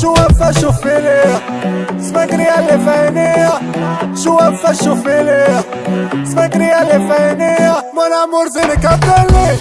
شو وفا شوف ليه سمكري اللي في عينيه شو وفا شوف ليه سمكري اللي في عينيه مون امور زينك عبدالي